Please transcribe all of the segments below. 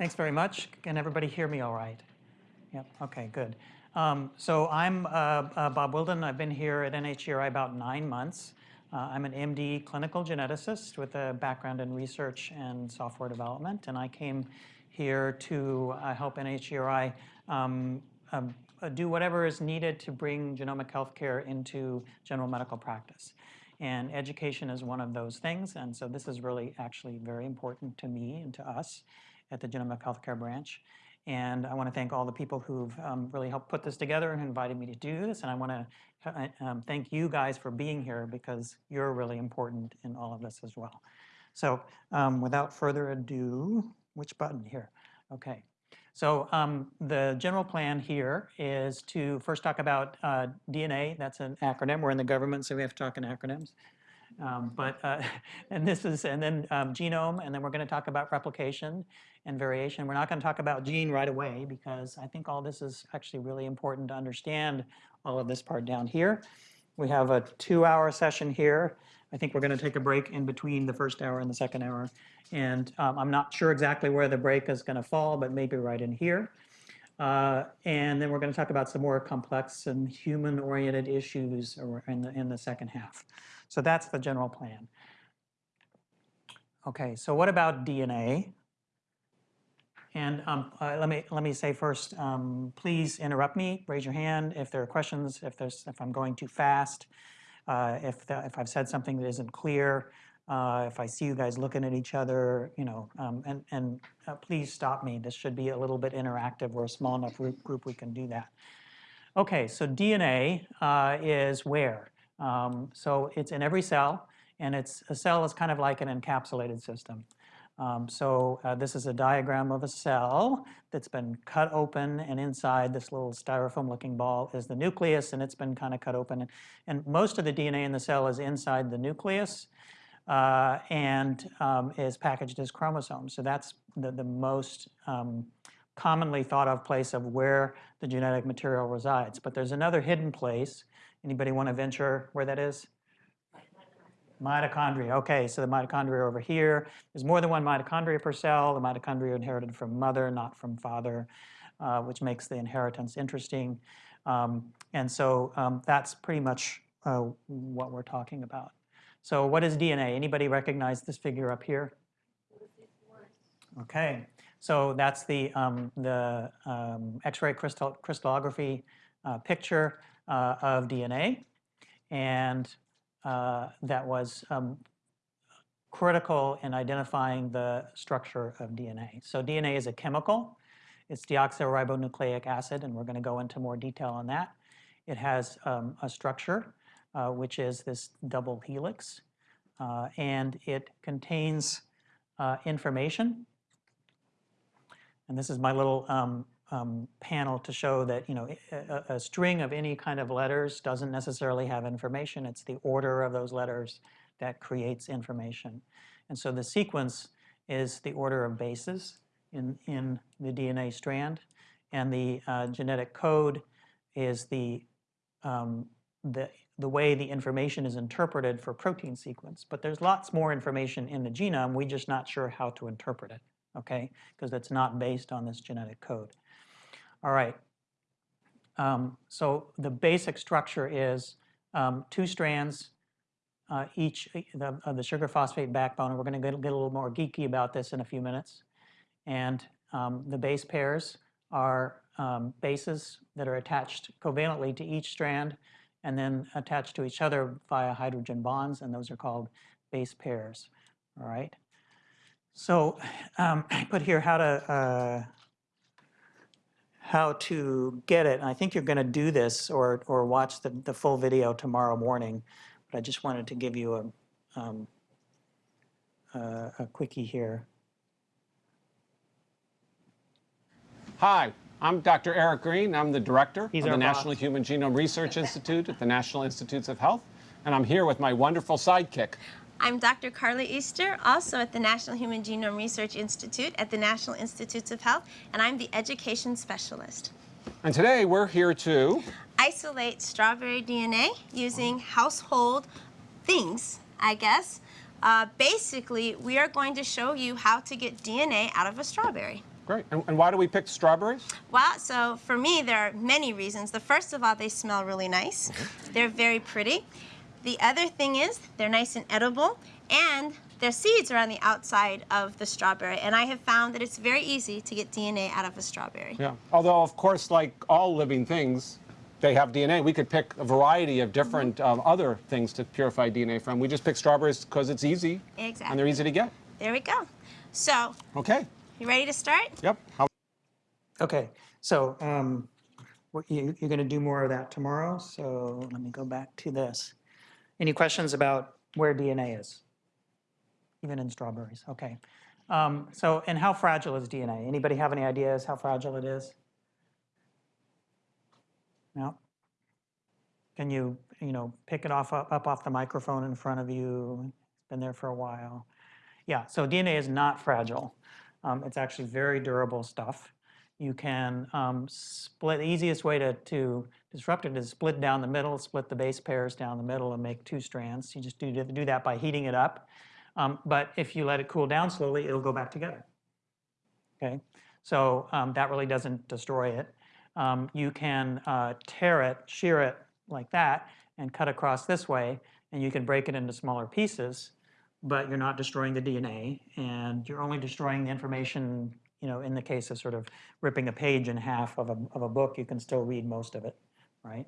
Thanks very much. Can everybody hear me all right? Yep, okay, good. Um, so I'm uh, uh, Bob Wildin. I've been here at NHGRI about nine months. Uh, I'm an MD clinical geneticist with a background in research and software development, and I came here to uh, help NHGRI um, um, uh, do whatever is needed to bring genomic healthcare into general medical practice. And education is one of those things, and so this is really actually very important to me and to us at the Genomic Healthcare Branch. And I want to thank all the people who've um, really helped put this together and invited me to do this. And I want to uh, um, thank you guys for being here because you're really important in all of this as well. So um, without further ado, which button here? Okay. So um, the general plan here is to first talk about uh, DNA. That's an acronym. We're in the government, so we have to talk in acronyms. Um, but uh, and this is and then um, genome, and then we're going to talk about replication and variation. We're not going to talk about gene right away because I think all this is actually really important to understand all of this part down here. We have a two-hour session here. I think we're going to take a break in between the first hour and the second hour. And um, I'm not sure exactly where the break is going to fall, but maybe right in here. Uh, and then we're going to talk about some more complex and human-oriented issues in the, in the second half. So that's the general plan. Okay, so what about DNA? And um, uh, let me let me say first, um, please interrupt me. Raise your hand if there are questions. If there's if I'm going too fast, uh, if the, if I've said something that isn't clear, uh, if I see you guys looking at each other, you know, um, and and uh, please stop me. This should be a little bit interactive. We're a small enough group, group we can do that. Okay, so DNA uh, is where? Um, so it's in every cell, and it's a cell is kind of like an encapsulated system. Um, so uh, this is a diagram of a cell that's been cut open and inside this little styrofoam looking ball is the nucleus and it's been kind of cut open. And, and most of the DNA in the cell is inside the nucleus uh, and um, is packaged as chromosomes. So that's the, the most um, commonly thought of place of where the genetic material resides. But there's another hidden place. Anybody want to venture where that is? Mitochondria. Okay, so the mitochondria over here. There's more than one mitochondria per cell. The mitochondria inherited from mother, not from father, uh, which makes the inheritance interesting. Um, and so um, that's pretty much uh, what we're talking about. So what is DNA? Anybody recognize this figure up here? Okay, so that's the, um, the um, X-ray crystal crystallography uh, picture uh, of DNA. And uh, that was um, critical in identifying the structure of DNA. So DNA is a chemical. It's deoxyribonucleic acid, and we're going to go into more detail on that. It has um, a structure, uh, which is this double helix, uh, and it contains uh, information. And this is my little um, um, panel to show that you know a, a, string of any kind of letters doesn't necessarily have information. It's the order of those letters that creates information. And so the sequence is the order of bases in, in the DNA strand. And the uh, genetic code is the, um, the, the way the information is interpreted for protein sequence. But there's lots more information in the genome. We're just not sure how to interpret it, okay? Because it's not based on this genetic code. All right. Um, so the basic structure is um, two strands, uh, each the, of the sugar phosphate backbone. And we're going to get, get, a little more geeky about this in a few minutes. And um, the base pairs are um, bases that are attached covalently to each strand and then attached to each other via hydrogen bonds, and those are called base pairs. All right. So um, I put here how to uh, how to get it. And I think you're going to do this or, or watch the, the full video tomorrow morning. But I just wanted to give you a, um, uh, a quickie here. Hi, I'm Dr. Eric Green. I'm the director He's of the boss. National Human Genome Research Institute at the National Institutes of Health. And I'm here with my wonderful sidekick. I'm Dr. Carla Easter, also at the National Human Genome Research Institute at the National Institutes of Health, and I'm the education specialist. And today we're here to isolate strawberry DNA using household things, I guess. Uh, basically, we are going to show you how to get DNA out of a strawberry. Great. And, and why do we pick strawberries? Well, so for me, there are many reasons. The first of all, they smell really nice. They're very pretty. The other thing is they're nice and edible, and their seeds are on the outside of the strawberry. And I have found that it's very easy to get DNA out of a strawberry. Yeah. Although, of course, like all living things, they have DNA. We could pick a variety of different um, other things to purify DNA from. We just pick strawberries because it's easy Exactly. and they're easy to get. There we go. So, Okay. You ready to start? Yep. How Okay, so um, you, you're going to do more of that tomorrow, so let me go back to this. Any questions about where DNA is? Even in strawberries, okay. Um, So, and how fragile is DNA? Anybody have any ideas how fragile it is? No? Can you, you know, pick it off, up up off the microphone in front of you? It's been there for a while. Yeah, so DNA is not fragile. Um, It's actually very durable stuff. You can um, split, the easiest way to, to disrupt it is split down the middle, split the base pairs down the middle and make two strands. You just do, do that by heating it up. Um, But if you let it cool down slowly, it'll go back together. Okay, so um, that really doesn't destroy it. Um, You can uh, tear it, shear it like that, and cut across this way, and you can break it into smaller pieces, but you're not destroying the DNA, and you're only destroying the information, you know, in the case of sort of ripping a page in half of a, of a book, you can still read most of it, right?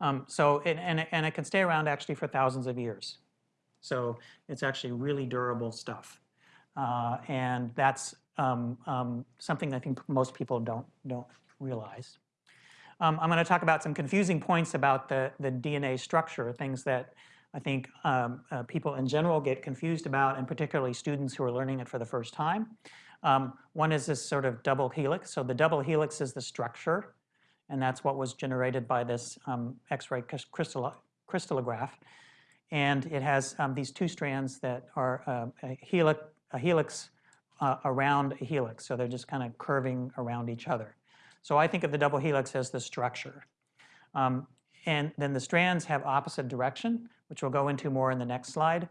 Um, so, it, and, it- and it can stay around actually for thousands of years. So it's actually really durable stuff. Uh, and that's um, um, something I think most people don't, don't realize. Um, I'm going to talk about some confusing points about the, the DNA structure, things that I think um, uh, people in general get confused about, and particularly students who are learning it for the first time. Um, one is this sort of double helix. So the double helix is the structure, and that's what was generated by this um, X-ray crys- crystal crystallograph. And it has um, these two strands that are uh, a helix, a helix uh, around a helix. So they're just kind of curving around each other. So I think of the double helix as the structure. Um, and then the strands have opposite direction, which we'll go into more in the next slide.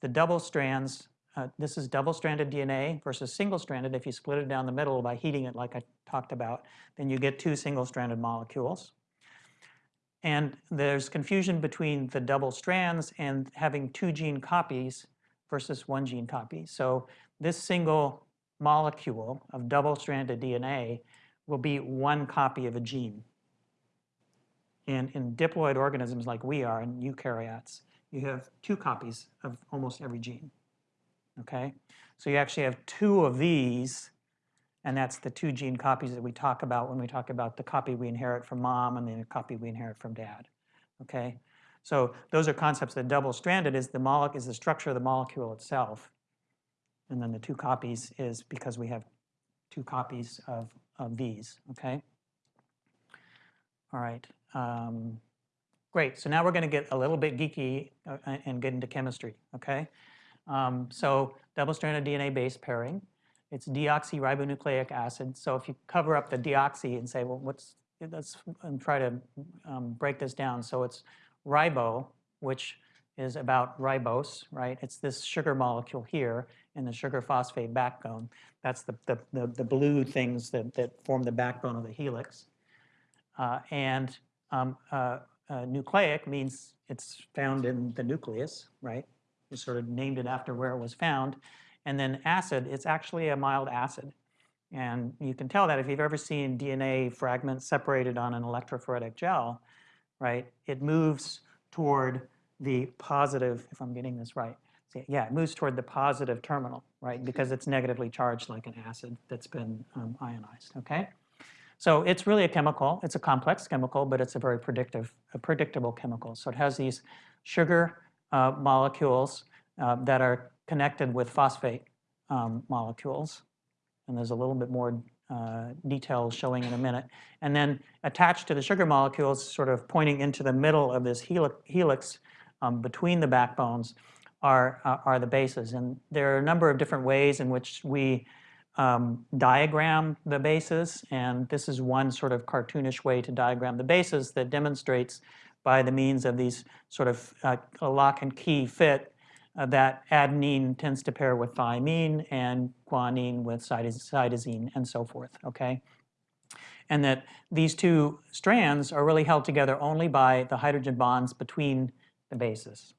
The double strands, uh, this is double-stranded DNA versus single-stranded. If you split it down the middle by heating it like I talked about, then you get two single-stranded molecules. And there's confusion between the double strands and having two gene copies versus one gene copy. So this single molecule of double-stranded DNA will be one copy of a gene. And in diploid organisms like we are, in eukaryotes, you have two copies of almost every gene. Okay? So you actually have two of these, and that's the two gene copies that we talk about when we talk about the copy we inherit from mom and the copy we inherit from dad. Okay? So those are concepts that double-stranded is the molecule is the structure of the molecule itself. And then the two copies is because we have two copies of, of these, okay? All right, um, great. So now we're going to get a little bit geeky uh, and get into chemistry, okay? Um, so double-stranded DNA base pairing. It's deoxyribonucleic acid. So if you cover up the deoxy and say, well, what's, let's and try to um, break this down. So it's ribo, which is about ribose, right? It's this sugar molecule here in the sugar phosphate backbone. That's the, the, the, the blue things that, that form the backbone of the helix. Uh, and um, uh, uh, nucleic means it's found in the nucleus, right? We sort of named it after where it was found. And then acid, it's actually a mild acid. And you can tell that if you've ever seen DNA fragments separated on an electrophoretic gel, right? It moves toward the positive, if I'm getting this right. Yeah, it moves toward the positive terminal, right? Because it's negatively charged like an acid that's been um, ionized, okay? So it's really a chemical. It's a complex chemical, but it's a very predictive, a predictable chemical. So it has these sugar uh, molecules uh, that are connected with phosphate um, molecules. And there's a little bit more uh, detail showing in a minute. And then attached to the sugar molecules, sort of pointing into the middle of this helix, helix um, between the backbones, are, uh, are the bases. And there are a number of different ways in which we um, diagram the bases, and this is one sort of cartoonish way to diagram the bases that demonstrates by the means of these sort of uh, a lock and key fit uh, that adenine tends to pair with thymine and guanine with cytosine and so forth, okay? And that these two strands are really held together only by the hydrogen bonds between the bases.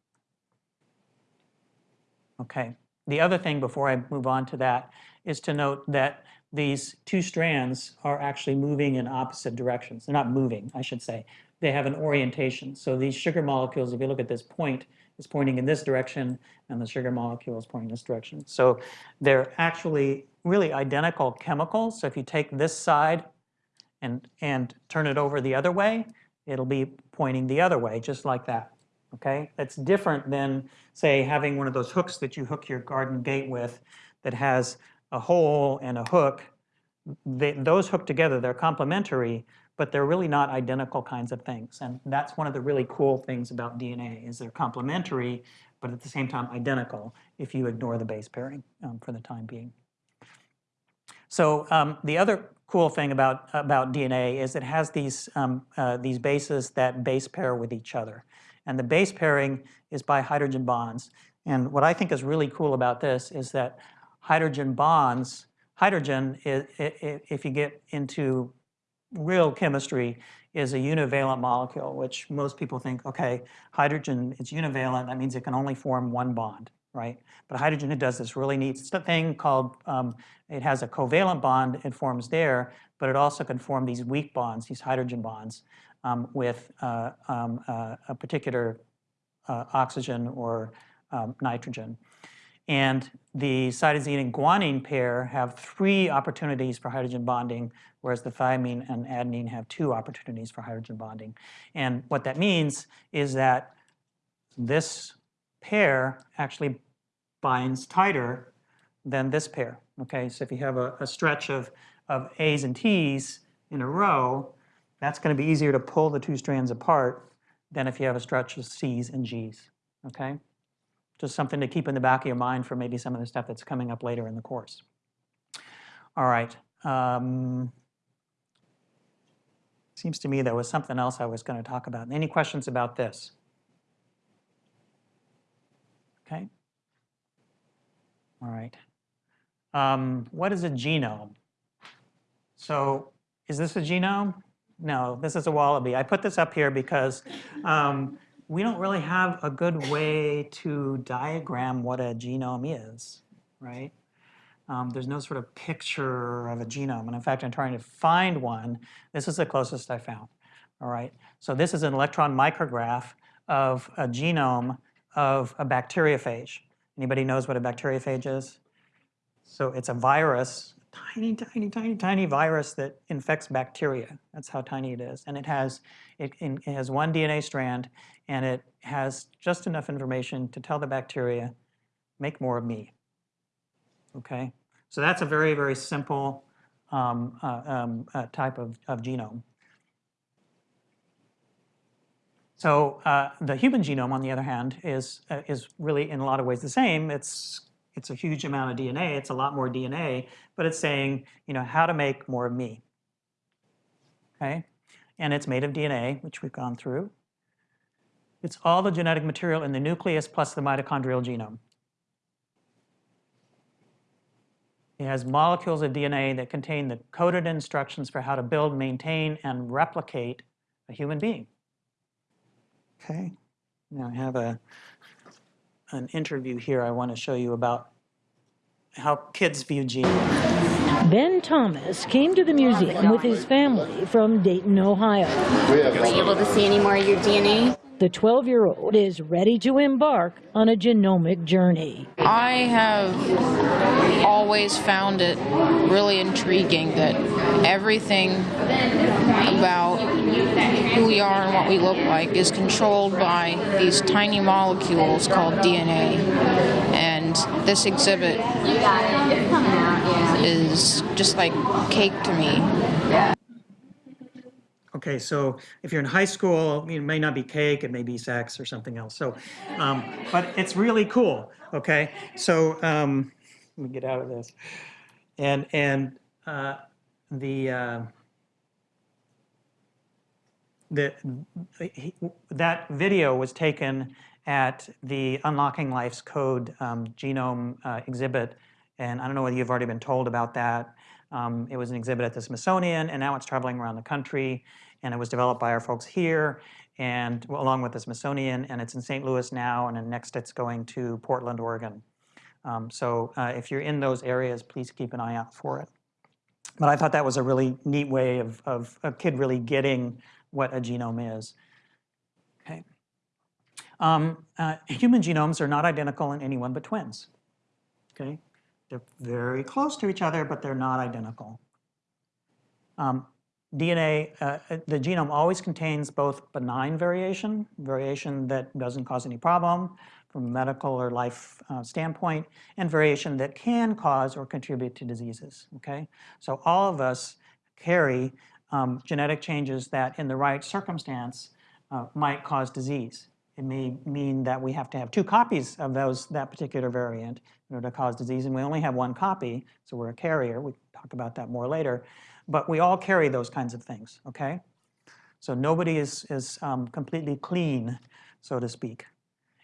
Okay. The other thing before I move on to that is to note that these two strands are actually moving in opposite directions. They're not moving, I should say. They have an orientation. So these sugar molecules, if you look at this point, is pointing in this direction, and the sugar molecule is pointing this direction. So they're actually really identical chemicals. So if you take this side and, and turn it over the other way, it'll be pointing the other way, just like that. Okay? That's different than, say, having one of those hooks that you hook your garden gate with that has a hole and a hook. They, those hook together, they're complementary, but they're really not identical kinds of things. And that's one of the really cool things about DNA is they're complementary, but at the same time identical if you ignore the base pairing um, for the time being. So um, the other cool thing about, about DNA is it has these, um, uh, these bases that base pair with each other. And the base pairing is by hydrogen bonds. And what I think is really cool about this is that hydrogen bonds, hydrogen, if you get into real chemistry, is a univalent molecule, which most people think, okay, hydrogen is univalent, that means it can only form one bond, right? But hydrogen, it does this really neat thing called, um, it has a covalent bond, it forms there, but it also can form these weak bonds, these hydrogen bonds, um, with uh, um, uh, a particular uh, oxygen or um, nitrogen. And the cytosine and guanine pair have three opportunities for hydrogen bonding, whereas the thymine and adenine have two opportunities for hydrogen bonding. And what that means is that this pair actually binds tighter than this pair. Okay, so if you have a, a stretch of, of A's and T's in a row, that's going to be easier to pull the two strands apart than if you have a stretch of C's and G's. Okay? Just something to keep in the back of your mind for maybe some of the stuff that's coming up later in the course. All right. Um, seems to me there was something else I was going to talk about. Any questions about this? Okay. All right. Um, what is a genome? So is this a genome? No, this is a wallaby. I put this up here because um, we don't really have a good way to diagram what a genome is, right? Um, there's no sort of picture of a genome. And in fact, I'm trying to find one. This is the closest I found. All right. So this is an electron micrograph of a genome of a bacteriophage. Anybody knows what a bacteriophage is? So it's a virus, tiny, tiny, tiny, tiny virus that infects bacteria. That's how tiny it is. And it has, it, it has one DNA strand, and it has just enough information to tell the bacteria, make more of me. Okay? So that's a very, very simple um, uh, um, uh, type of, of genome. So uh, the human genome, on the other hand, is, uh, is really in a lot of ways the same. It's, it's a huge amount of DNA. It's a lot more DNA, but it's saying, you know, how to make more of me. Okay? And it's made of DNA, which we've gone through. It's all the genetic material in the nucleus plus the mitochondrial genome. It has molecules of DNA that contain the coded instructions for how to build, maintain, and replicate a human being. Okay, now I have a, an interview here I want to show you about how kids view genes. Ben Thomas came to the museum with his family from Dayton, Ohio. Were you able to see any more of your DNA? The 12 year old is ready to embark on a genomic journey. I have always found it really intriguing that everything about who we are and what we look like is controlled by these tiny molecules called DNA. And this exhibit is just like cake to me. Okay, so if you're in high school, it may not be cake, it may be sex or something else. So, um, but it's really cool. Okay, so um, let me get out of this. And and uh, the uh, the he, that video was taken at the Unlocking Life's Code um, genome uh, exhibit, and I don't know whether you've already been told about that. Um, it was an exhibit at the Smithsonian, and now it's traveling around the country, and it was developed by our folks here, and well, along with the Smithsonian, and it's in St. Louis now, and then next it's going to Portland, Oregon. Um, so uh, if you're in those areas, please keep an eye out for it. But I thought that was a really neat way of, of a kid really getting what a genome is. Okay. Um, uh, human genomes are not identical in anyone but twins. Okay. They're very close to each other, but they're not identical. Um, DNA, uh, uh, the genome always contains both benign variation, variation that doesn't cause any problem from a medical or life uh, standpoint, and variation that can cause or contribute to diseases, okay? So all of us carry um, genetic changes that in the right circumstance uh, might cause disease. It may mean that we have to have two copies of those that particular variant in order to cause disease, and we only have one copy, so we're a carrier. We talk about that more later. But we all carry those kinds of things, okay? So nobody is, is um, completely clean, so to speak.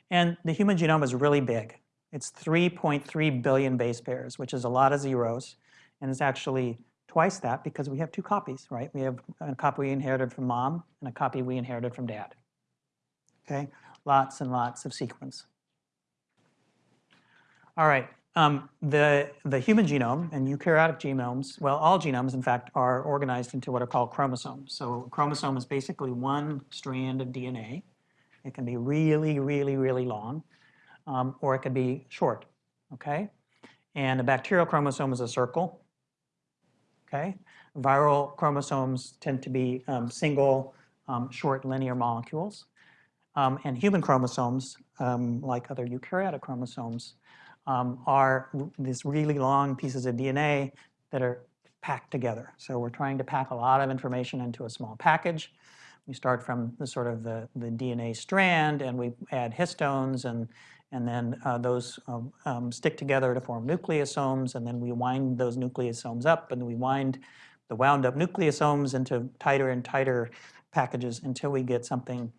And the human genome is really big. It's 3.3 billion base pairs, which is a lot of zeros. And it's actually twice that because we have two copies, right? We have a copy we inherited from mom and a copy we inherited from dad. Okay, lots and lots of sequence. All right, um, the, the human genome and eukaryotic genomes, well, all genomes, in fact, are organized into what are called chromosomes. So a chromosome is basically one strand of DNA. It can be really, really, really long, um, or it could be short, okay? And a bacterial chromosome is a circle, okay? Viral chromosomes tend to be um, single, um, short linear molecules. Um, and human chromosomes, um, like other eukaryotic chromosomes, um, are these really long pieces of DNA that are packed together. So we're trying to pack a lot of information into a small package. We start from the sort of the, the DNA strand and we add histones and, and then uh, those um, um, stick together to form nucleosomes and then we wind those nucleosomes up and we wind the wound up nucleosomes into tighter and tighter packages until we get something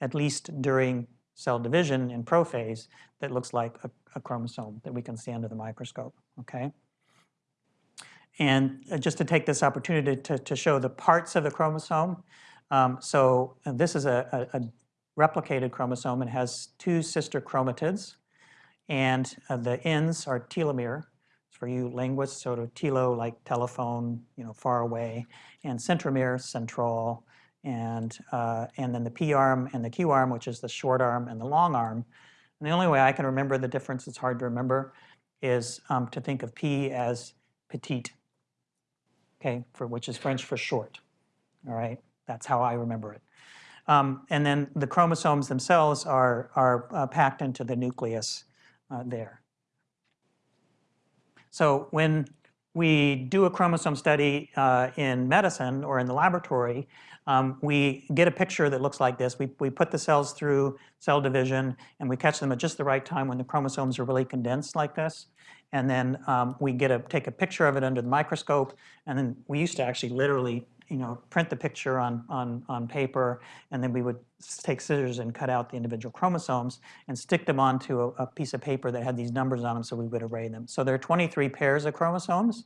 at least during cell division in prophase that looks like a, a chromosome that we can see under the microscope, okay? And uh, just to take this opportunity to, to show the parts of the chromosome, um, so uh, this is a, a, a, replicated chromosome. It has two sister chromatids, and uh, the ends are telomere. It's For you linguists, sort of telo like telephone, you know, far away, and centromere, central, and, uh, and then the P arm and the Q arm, which is the short arm and the long arm. And the only way I can remember the difference, it's hard to remember, is um, to think of P as petite, okay, for, which is French for short, all right? That's how I remember it. Um, and then the chromosomes themselves are, are uh, packed into the nucleus uh, there. So when we do a chromosome study uh, in medicine or in the laboratory, um, we get a picture that looks like this. We, we put the cells through cell division and we catch them at just the right time when the chromosomes are really condensed like this. And then um, we get a, take a picture of it under the microscope. And then we used to actually literally you know, print the picture on, on, on paper, and then we would take scissors and cut out the individual chromosomes and stick them onto a, a, piece of paper that had these numbers on them so we would array them. So there are 23 pairs of chromosomes,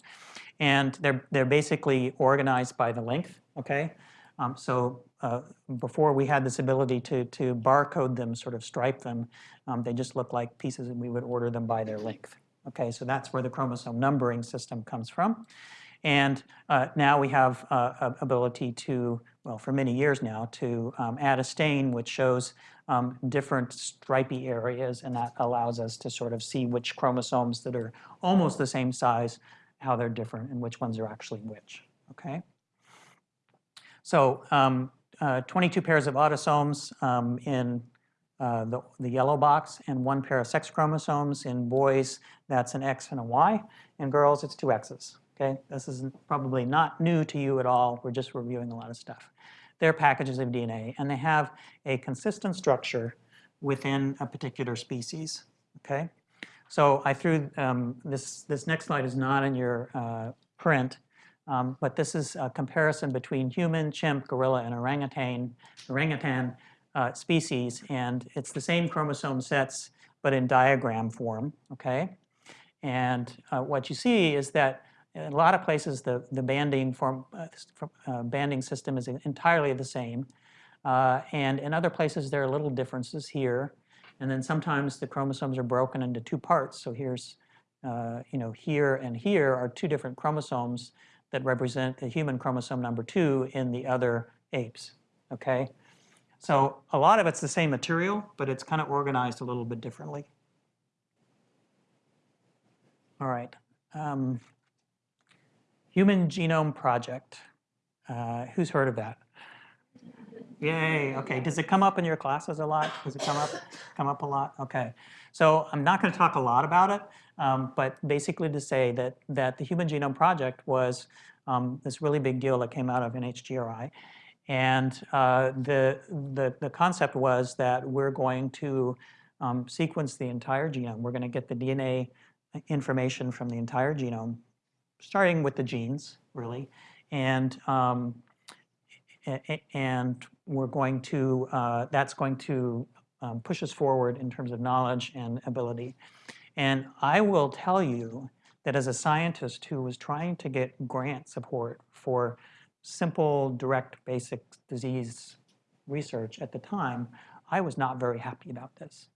and they're, they're basically organized by the length, okay? Um, so uh, before we had this ability to, to barcode them, sort of stripe them, um, they just looked like pieces and we would order them by their length. Okay, so that's where the chromosome numbering system comes from. And uh, now we have uh, ability to, well, for many years now, to um, add a stain which shows um, different stripy areas, and that allows us to sort of see which chromosomes that are almost the same size, how they're different, and which ones are actually which, okay? So um, uh, 22 pairs of autosomes um, in uh, the, the, yellow box and one pair of sex chromosomes. In boys, that's an X and a Y. In girls, it's two X's. Okay, this is probably not new to you at all. We're just reviewing a lot of stuff. They're packages of DNA, and they have a consistent structure within a particular species. Okay, so I threw um, this. This next slide is not in your uh, print, um, but this is a comparison between human, chimp, gorilla, and orangutan. Orangutan uh, species, and it's the same chromosome sets, but in diagram form, okay? And uh, what you see is that in a lot of places, the, the banding, form, uh, uh, banding system is entirely the same. Uh, and in other places, there are little differences here. And then sometimes the chromosomes are broken into two parts. So here's, uh, you know, here and here are two different chromosomes that represent the human chromosome number two in the other apes, okay? So a lot of it's the same material, but it's kind of organized a little bit differently. All right. Um, Human Genome Project. Uh, who's heard of that? Yay, okay. Does it come up in your classes a lot? Does it come up, come up a lot? Okay. So I'm not going to talk a lot about it, um, but basically to say that, that the Human Genome Project was um, this really big deal that came out of NHGRI. And uh, the, the, the concept was that we're going to um, sequence the entire genome. We're going to get the DNA information from the entire genome, starting with the genes, really. And um, and we're going to, uh, that's going to um, push us forward in terms of knowledge and ability. And I will tell you that as a scientist who was trying to get grant support for simple, direct, basic disease research at the time, I was not very happy about this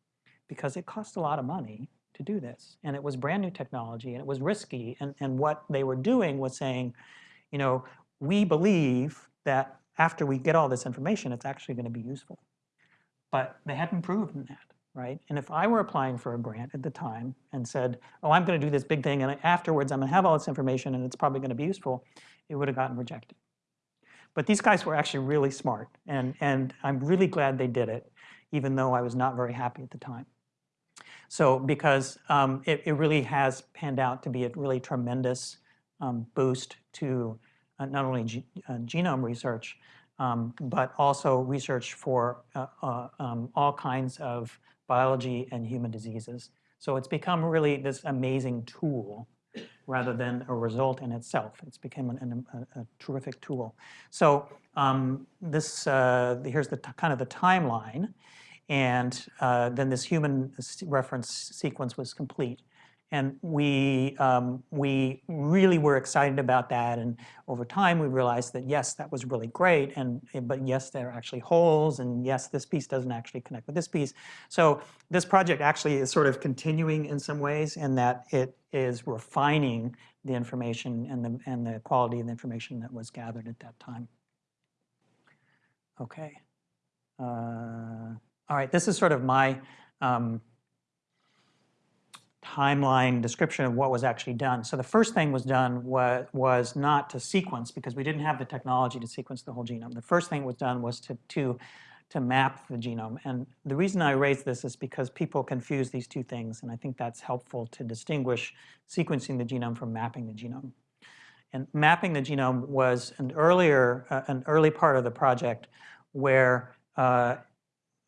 because it cost a lot of money to do this. And it was brand new technology and it was risky. And, and what they were doing was saying, you know, we believe that after we get all this information, it's actually going to be useful. But they hadn't proven that, right? And if I were applying for a grant at the time and said, oh, I'm going to do this big thing, and afterwards I'm going to have all this information and it's probably going to be useful, it would have gotten rejected. But these guys were actually really smart, and, and I'm really glad they did it, even though I was not very happy at the time. So because um, it, it really has panned out to be a really tremendous um, boost to uh, not only uh, genome research, um, but also research for uh, uh, um, all kinds of biology and human diseases. So it's become really this amazing tool rather than a result in itself. It's become an, an, a, a, terrific tool. So um, this uh, here's the kind of the timeline, and uh, then this human reference sequence was complete. And we, um, we really were excited about that. And over time, we realized that, yes, that was really great. And, eh, but yes, there are actually holes. And yes, this piece doesn't actually connect with this piece. So this project actually is sort of continuing in some ways in that it is refining the information and the, and the quality of the information that was gathered at that time. Okay. Uh, all right, this is sort of my um, timeline description of what was actually done. So the first thing was done was, was not to sequence because we didn't have the technology to sequence the whole genome. The first thing was done was to, to, to map the genome. And the reason I raise this is because people confuse these two things, and I think that's helpful to distinguish sequencing the genome from mapping the genome. And mapping the genome was an earlier, uh, an early part of the project where uh,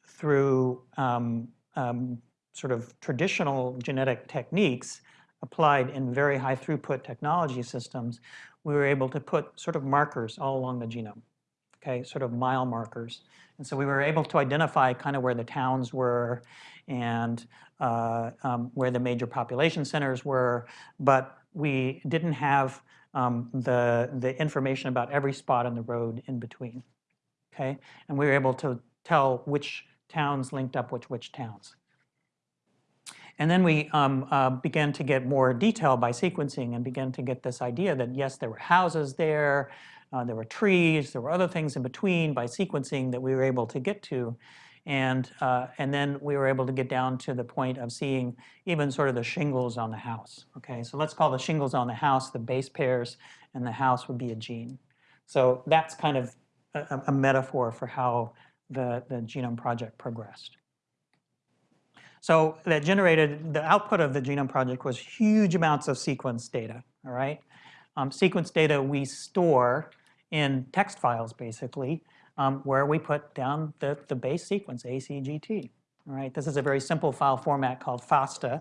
through um, um, sort of traditional genetic techniques applied in very high throughput technology systems, we were able to put sort of markers all along the genome, okay, sort of mile markers. And so we were able to identify kind of where the towns were and uh, um, where the major population centers were, but we didn't have um, the, the information about every spot on the road in between, okay? And we were able to tell which towns linked up with which towns. And then we um, uh, began to get more detail by sequencing and began to get this idea that yes, there were houses there, uh, there were trees, there were other things in between by sequencing that we were able to get to. And, uh, and then we were able to get down to the point of seeing even sort of the shingles on the house. Okay, so let's call the shingles on the house the base pairs and the house would be a gene. So that's kind of a, a metaphor for how the, the genome project progressed. So that generated, the output of the Genome Project was huge amounts of sequence data, all right? Um, sequence data we store in text files, basically, um, where we put down the, the base sequence, ACGT, all right? This is a very simple file format called FASTA,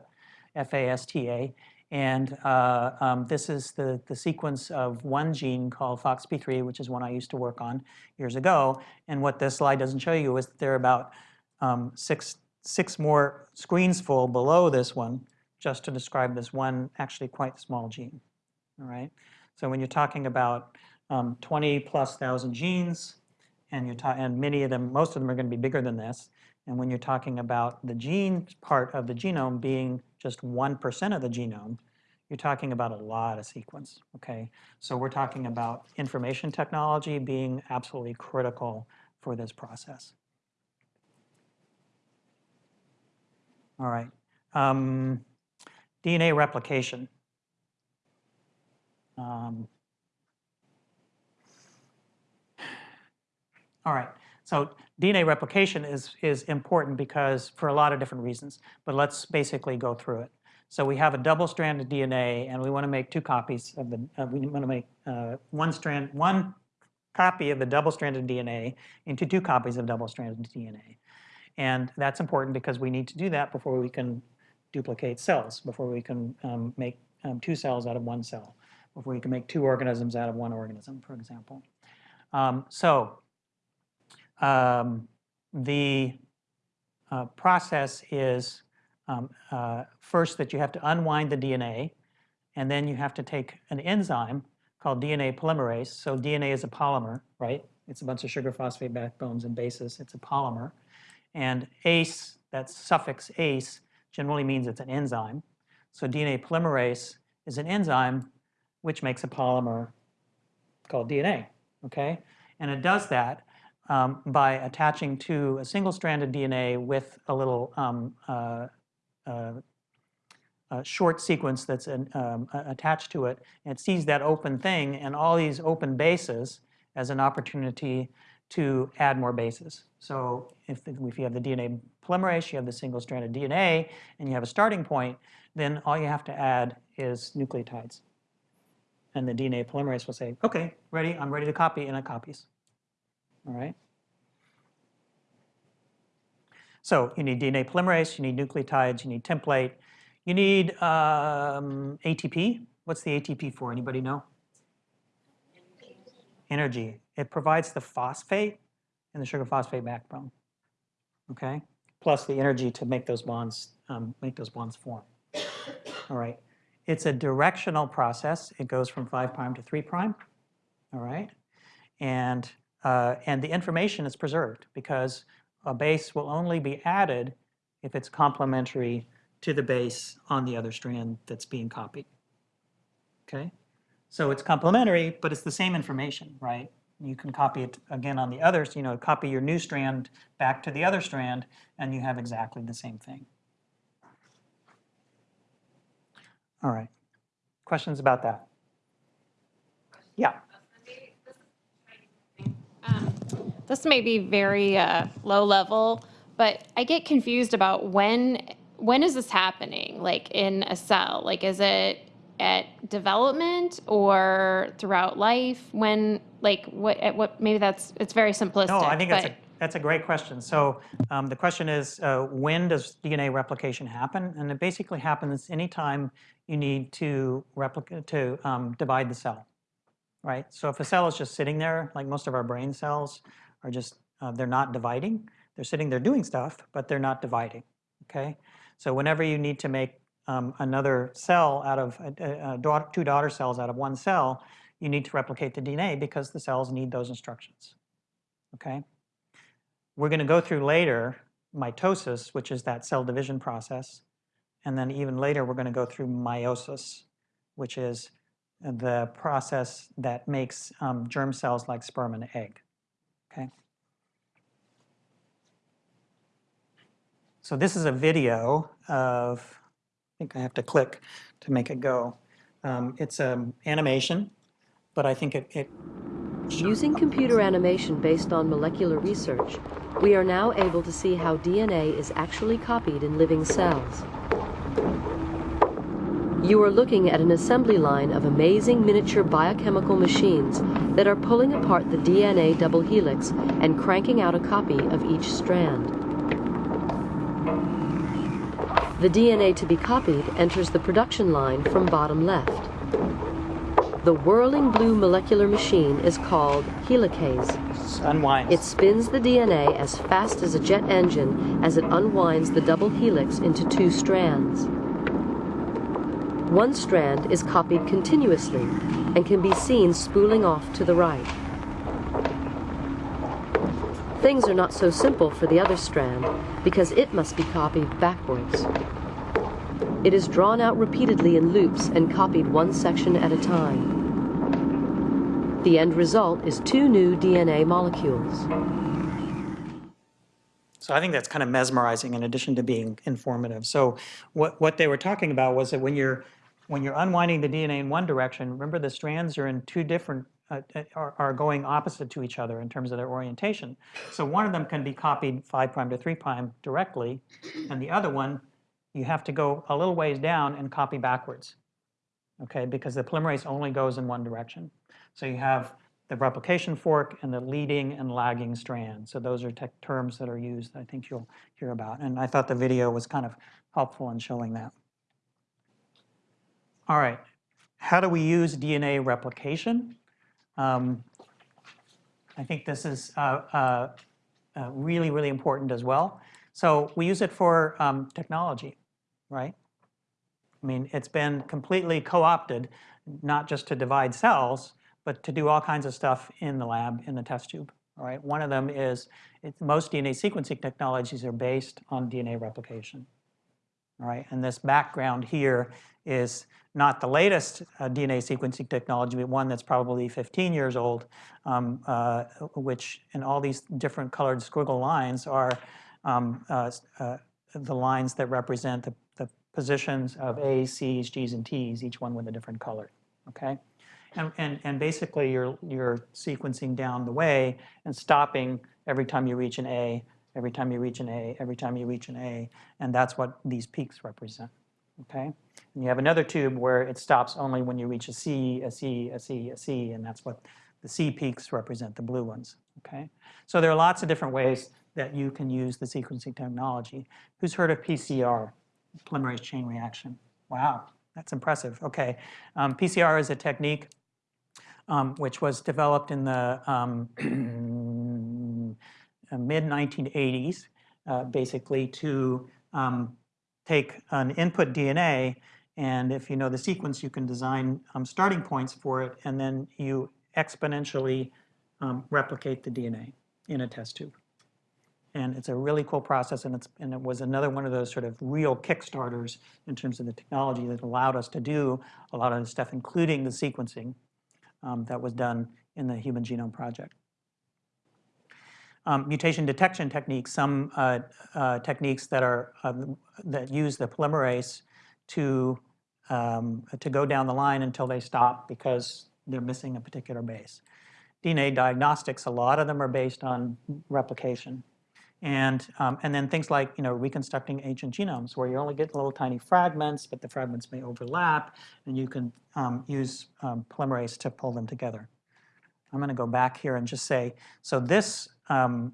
F-A-S-T-A, And uh, um, this is the, the sequence of one gene called FOXP3, which is one I used to work on years ago. And what this slide doesn't show you is that there are about um, six, six more screens full below this one just to describe this one actually quite small gene. All right. So when you're talking about um, 20 plus thousand genes, and you're and many of them, most of them are going to be bigger than this. And when you're talking about the gene part of the genome being just 1% of the genome, you're talking about a lot of sequence, okay? So we're talking about information technology being absolutely critical for this process. All right. Um, DNA replication. Um, all right. So DNA replication is, is important because for a lot of different reasons, but let's basically go through it. So we have a double-stranded DNA, and we want to make two copies of the. Uh, we want to make uh, one strand, one copy of the double-stranded DNA into two copies of double-stranded DNA, and that's important because we need to do that before we can duplicate cells, before we can um, make um, two cells out of one cell, before we can make two organisms out of one organism, for example. Um, so um, the uh, process is um, uh, first that you have to unwind the DNA, and then you have to take an enzyme called DNA polymerase. So DNA is a polymer, right? It's a bunch of sugar phosphate backbones and bases. It's a polymer. And ACE, that suffix ACE, generally means it's an enzyme. So DNA polymerase is an enzyme which makes a polymer called DNA, okay? And it does that um, by attaching to a single-stranded DNA with a little um, uh, uh, short sequence that's an, um, attached to it. And it sees that open thing and all these open bases as an opportunity to add more bases. So if, if you have the DNA polymerase, you have the single-stranded DNA, and you have a starting point, then all you have to add is nucleotides. And the DNA polymerase will say, okay, ready, I'm ready to copy, and it copies. All right? So you need DNA polymerase, you need nucleotides, you need template, you need um, ATP. What's the ATP for? Anybody know? Energy. It provides the phosphate and the sugar phosphate backbone. Okay, plus the energy to make those bonds um, make those bonds form. All right. It's a directional process. It goes from five prime to three prime. All right, and uh, and the information is preserved because a base will only be added if it's complementary to the base on the other strand that's being copied. Okay? So it's complementary, but it's the same information, right? You can copy it again on the others, you know, copy your new strand back to the other strand, and you have exactly the same thing. All right. Questions about that? Yeah. This may be very uh, low level, but I get confused about when when is this happening? Like in a cell? Like is it at development or throughout life? When like what at what maybe that's it's very simplistic. No, I think that's a that's a great question. So um, the question is, uh, when does DNA replication happen? And it basically happens anytime you need to replicate to um, divide the cell, right? So if a cell is just sitting there, like most of our brain cells are just uh, they're not dividing. They're sitting there doing stuff, but they're not dividing. Okay. So whenever you need to make um, another cell out of uh, uh, two daughter cells out of one cell, you need to replicate the DNA because the cells need those instructions. Okay. We're going to go through later mitosis, which is that cell division process. And then even later, we're going to go through meiosis, which is the process that makes um, germ cells like sperm and egg. Okay. So this is a video of, think I have to click to make it go. Um, it's an animation, but I think it, it Using computer animation based on molecular research, we are now able to see how DNA is actually copied in living cells. You are looking at an assembly line of amazing miniature biochemical machines that are pulling apart the DNA double helix and cranking out a copy of each strand. The DNA to be copied enters the production line from bottom left. The whirling blue molecular machine is called helicase. Unwind. It spins the DNA as fast as a jet engine as it unwinds the double helix into two strands. One strand is copied continuously and can be seen spooling off to the right. Things are not so simple for the other strand because it must be copied backwards. It is drawn out repeatedly in loops and copied one section at a time. The end result is two new DNA molecules. So I think that's kind of mesmerizing in addition to being informative. So what, what they were talking about was that when you're, when you're unwinding the DNA in one direction, remember the strands are in two different, uh, uh, are, are going opposite to each other in terms of their orientation. So one of them can be copied 5' to 3' directly, and the other one, you have to go a little ways down and copy backwards, okay? Because the polymerase only goes in one direction. So you have the replication fork and the leading and lagging strand. So those are terms that are used, I think you'll hear about. And I thought the video was kind of helpful in showing that. All right, how do we use DNA replication? Um, I think this is uh, uh, uh, really, really important as well. So we use it for um, technology, right? I mean, it's been completely co-opted, not just to divide cells, but to do all kinds of stuff in the lab, in the test tube. All right, one of them is most DNA sequencing technologies are based on DNA replication. All right, and this background here is not the latest uh, DNA sequencing technology, but one that's probably 15 years old, um, uh, which in all these different colored squiggle lines are um, uh, uh the lines that represent the, the positions of A's, C's, G's, and T's, each one with a different color. Okay. And, and, and basically you're, you're sequencing down the way and stopping every time you reach an A, every time you reach an A, every time you reach an A, and that's what these peaks represent, okay? And you have another tube where it stops only when you reach a C, a C, a C, a C, and that's what the C peaks represent, the blue ones, okay? So there are lots of different ways that you can use the sequencing technology. Who's heard of PCR, polymerase chain reaction? Wow, that's impressive, okay. Um, PCR is a technique um, which was developed in the um, mid-1980s, uh, basically to um, take an input DNA, and if you know the sequence, you can design um, starting points for it, and then you exponentially um, replicate the DNA in a test tube. And it's a really cool process, and, it's, and it was another one of those sort of real kickstarters in terms of the technology that allowed us to do a lot of the stuff, including the sequencing um, that was done in the Human Genome Project. Um, mutation detection techniques, some uh, uh, techniques that are uh, that use the polymerase to um, to go down the line until they stop because they're missing a particular base. DNA diagnostics, a lot of them are based on replication. And, um, and then things like you know, reconstructing ancient genomes where you only get little tiny fragments, but the fragments may overlap, and you can um, use um, polymerase to pull them together. I'm going to go back here and just say, so this um,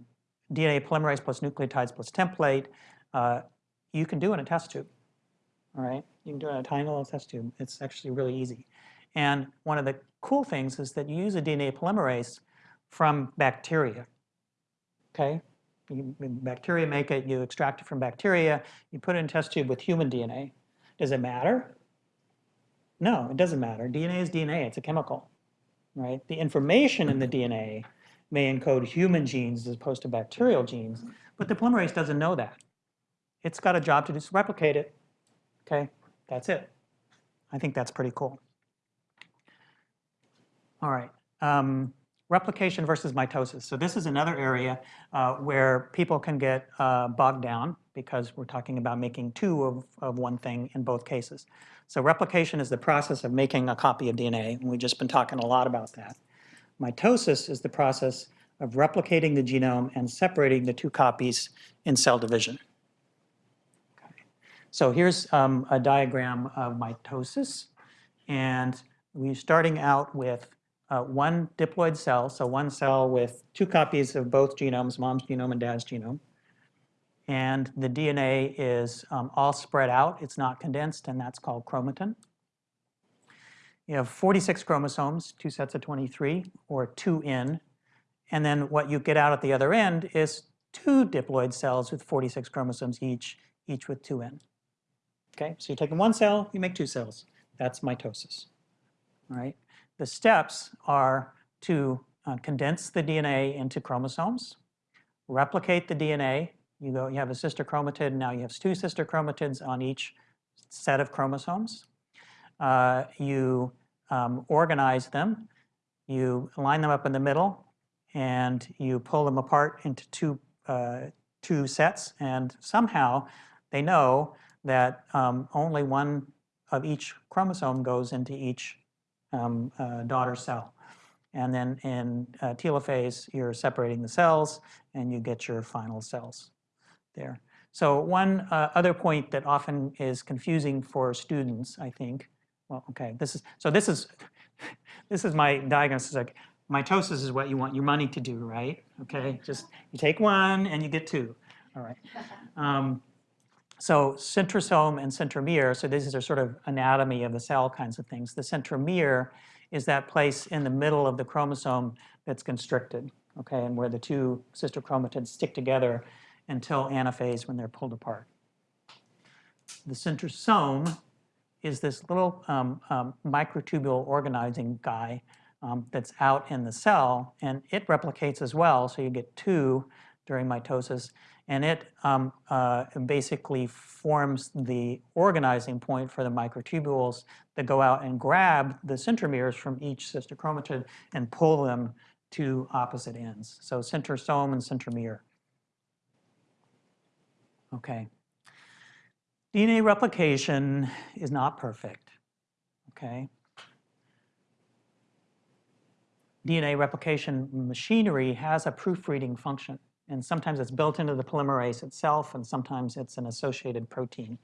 DNA polymerase plus nucleotides plus template, uh, you can do in a test tube. All right, you can do it in a tiny little test tube. It's actually really easy. And one of the cool things is that you use a DNA polymerase from bacteria. Okay, you, bacteria make it, you extract it from bacteria, you put it in a test tube with human DNA. Does it matter? No, it doesn't matter. DNA is DNA, it's a chemical, right? The information in the DNA may encode human genes as opposed to bacterial genes, but the polymerase doesn't know that. It's got a job to just replicate it, okay? That's it. I think that's pretty cool. All right. Um, replication versus mitosis. So this is another area uh, where people can get uh, bogged down because we're talking about making two of, of one thing in both cases. So replication is the process of making a copy of DNA, and we've just been talking a lot about that. Mitosis is the process of replicating the genome and separating the two copies in cell division. Okay. So here's um, a diagram of mitosis, and we're starting out with uh, one diploid cell, so one cell with two copies of both genomes, mom's genome and dad's genome. And the DNA is um, all spread out. It's not condensed, and that's called chromatin. You have 46 chromosomes, two sets of 23, or two in. And then what you get out at the other end is two diploid cells with 46 chromosomes each, each with two in. Okay, so you're taking one cell, you make two cells. That's mitosis. All right. The steps are to uh, condense the DNA into chromosomes, replicate the DNA. You go, you have a sister chromatid. Now you have two sister chromatids on each set of chromosomes. Uh, you um, organize them. You line them up in the middle, and you pull them apart into two uh, two sets. And somehow they know that um, only one of each chromosome goes into each um, uh, daughter cell. And then in uh, telophase, you're separating the cells and you get your final cells there. So one uh, other point that often is confusing for students, I think, well, okay, this is, so this is, this is my diagnosis, like mitosis is what you want your money to do, right? Okay, just you take one and you get two, all right. Um, so centrosome and centromere, so these are sort of anatomy of the cell kinds of things. The centromere is that place in the middle of the chromosome that's constricted, okay, and where the two sister chromatids stick together until anaphase when they're pulled apart. The centrosome is this little um, um, microtubule organizing guy um, that's out in the cell, and it replicates as well, so you get two during mitosis, and it um, uh, basically forms the organizing point for the microtubules that go out and grab the centromeres from each sister chromatid and pull them to opposite ends. So centrosome and centromere. Okay. DNA replication is not perfect, okay? DNA replication machinery has a proofreading function. And sometimes it's built into the polymerase itself, and sometimes it's an associated protein.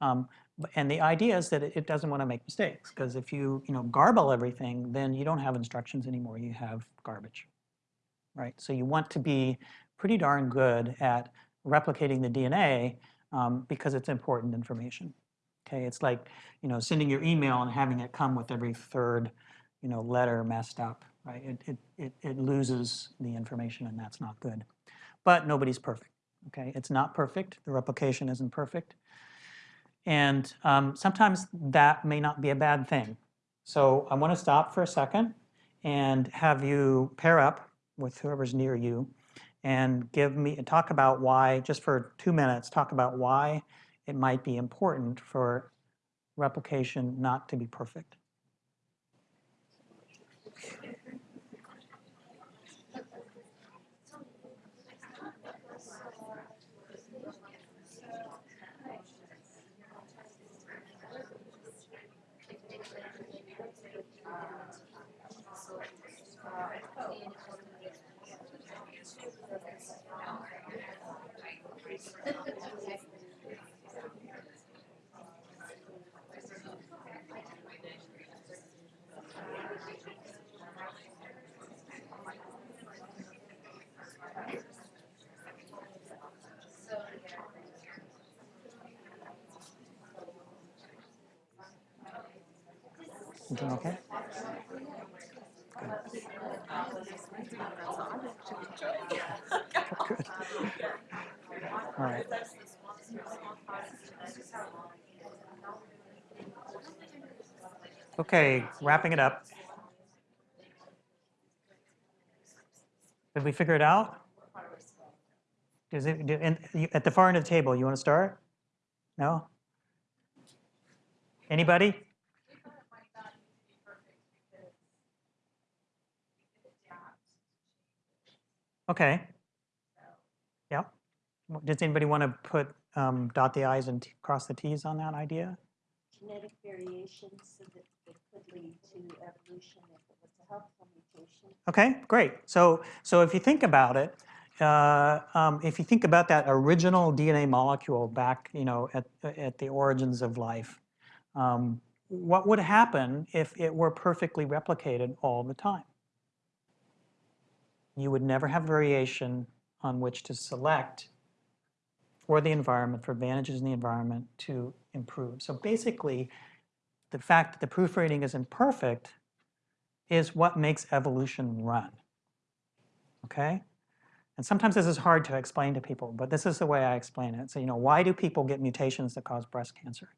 Um, and the idea is that it doesn't want to make mistakes, because if you, you know, garble everything, then you don't have instructions anymore, you have garbage, right? So you want to be pretty darn good at replicating the DNA um, because it's important information. Okay, it's like, you know, sending your email and having it come with every third, you know, letter messed up, right? It, it, it, it loses the information and that's not good. But nobody's perfect, okay? It's not perfect, the replication isn't perfect. And um, sometimes that may not be a bad thing. So I want to stop for a second and have you pair up with whoever's near you and give me talk about why, just for two minutes, talk about why it might be important for replication not to be perfect. Okay? Good. All right. Okay, wrapping it up. Did we figure it out? It, do- you- at the far end of the table, you want to start? No? Anybody? Okay. Yeah. Does anybody want to put, um, dot the i's and t- cross the t's on that idea? genetic variations so that it could lead to evolution if it was a helpful mutation. Okay, great. So, so if you think about it, uh, um, if you think about that original DNA molecule back, you know, at, at the origins of life, um, what would happen if it were perfectly replicated all the time? You would never have variation on which to select for the environment, for advantages in the environment to improve. So basically, the fact that the proofreading is imperfect is what makes evolution run. Okay? And sometimes this is hard to explain to people, but this is the way I explain it. So, you know, why do people get mutations that cause breast cancer?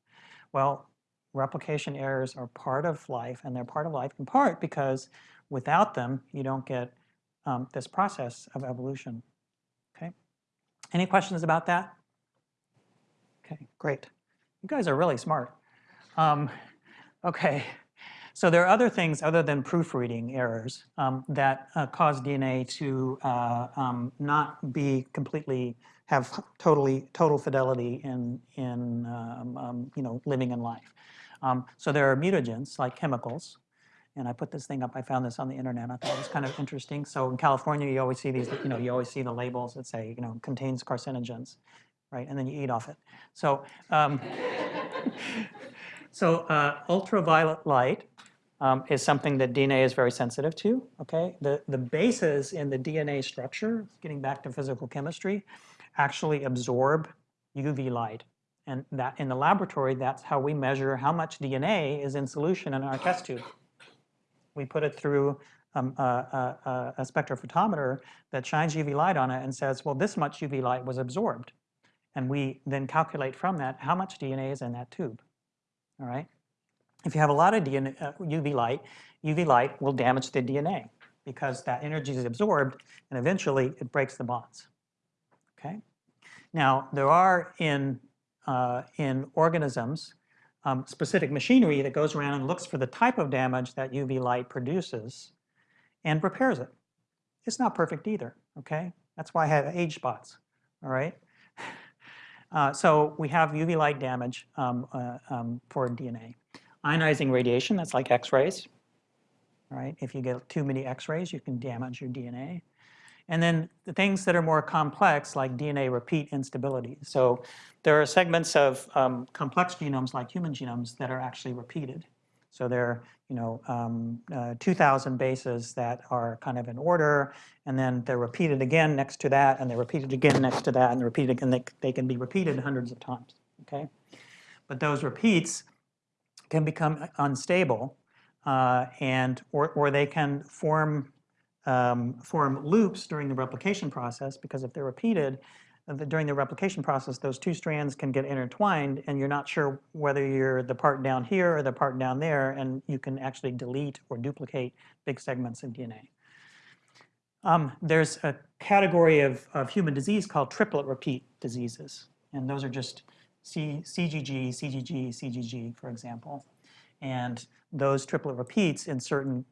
Well, replication errors are part of life, and they're part of life in part because without them, you don't get um, this process of evolution. Okay? Any questions about that? Okay, great. You guys are really smart. Um, okay. So there are other things other than proofreading errors um, that uh, cause DNA to uh, um, not be completely have totally total fidelity in in um, um, you know living in life. Um, so there are mutagens like chemicals, and I put this thing up. I found this on the internet. I thought it was kind of interesting. So in California, you always see these. You know, you always see the labels that say you know contains carcinogens, right? And then you eat off it. So. Um, So uh, ultraviolet light um, is something that DNA is very sensitive to, okay? The, the bases in the DNA structure, getting back to physical chemistry, actually absorb UV light. And that in the laboratory, that's how we measure how much DNA is in solution in our test tube. We put it through um, a, a, a spectrophotometer that shines UV light on it and says, well, this much UV light was absorbed. And we then calculate from that how much DNA is in that tube all right? If you have a lot of DNA, uh, UV light, UV light will damage the DNA because that energy is absorbed and eventually it breaks the bonds, okay? Now, there are in, uh, in organisms um, specific machinery that goes around and looks for the type of damage that UV light produces and repairs it. It's not perfect either, okay? That's why I have age spots, all right? Uh, so we have UV light damage um, uh, um, for DNA. Ionizing radiation, that's like X-rays, right? If you get too many X-rays, you can damage your DNA. And then the things that are more complex, like DNA repeat instability. So there are segments of um, complex genomes, like human genomes, that are actually repeated. So there are, you know, um, uh, 2,000 bases that are kind of in order, and then they're repeated again next to that, and they're repeated again next to that, and they're repeated again. They, they can be repeated hundreds of times, okay? But those repeats can become unstable, uh, and or, or they can form um, form loops during the replication process because if they're repeated, during the replication process, those two strands can get intertwined and you're not sure whether you're the part down here or the part down there and you can actually delete or duplicate big segments of DNA. Um, there's a category of, of human disease called triplet repeat diseases and those are just C, CGG, CGG, CGG, for example. And those triplet repeats in certain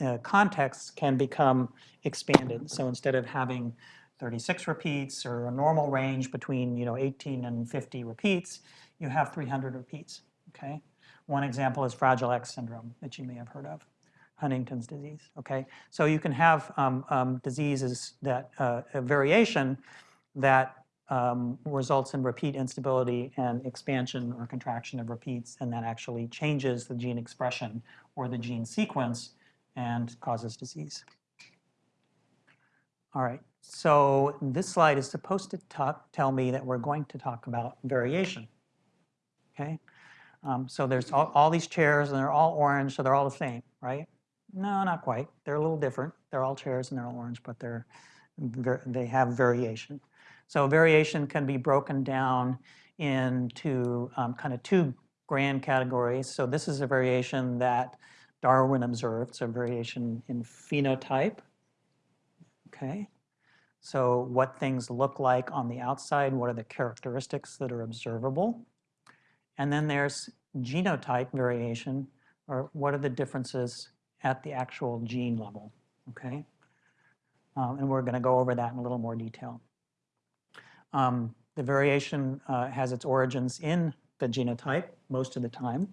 uh, contexts can become expanded. So instead of having 36 repeats or a normal range between you know 18 and 50 repeats, you have 300 repeats. Okay. One example is Fragile X syndrome that you may have heard of, Huntington's disease. Okay. So you can have um, um, diseases that uh, variation that um, results in repeat instability and expansion or contraction of repeats, and that actually changes the gene expression or the gene sequence and causes disease. All right. So this slide is supposed to talk, tell me that we're going to talk about variation. Okay, um, so there's all, all, these chairs and they're all orange, so they're all the same, right? No, not quite. They're a little different. They're all chairs and they're all orange, but they're they have variation. So variation can be broken down into um, kind of two grand categories. So this is a variation that Darwin observed, so variation in phenotype. Okay, so what things look like on the outside, what are the characteristics that are observable. And then there's genotype variation, or what are the differences at the actual gene level, okay? Um, and we're gonna go over that in a little more detail. Um, the variation uh, has its origins in the genotype most of the time.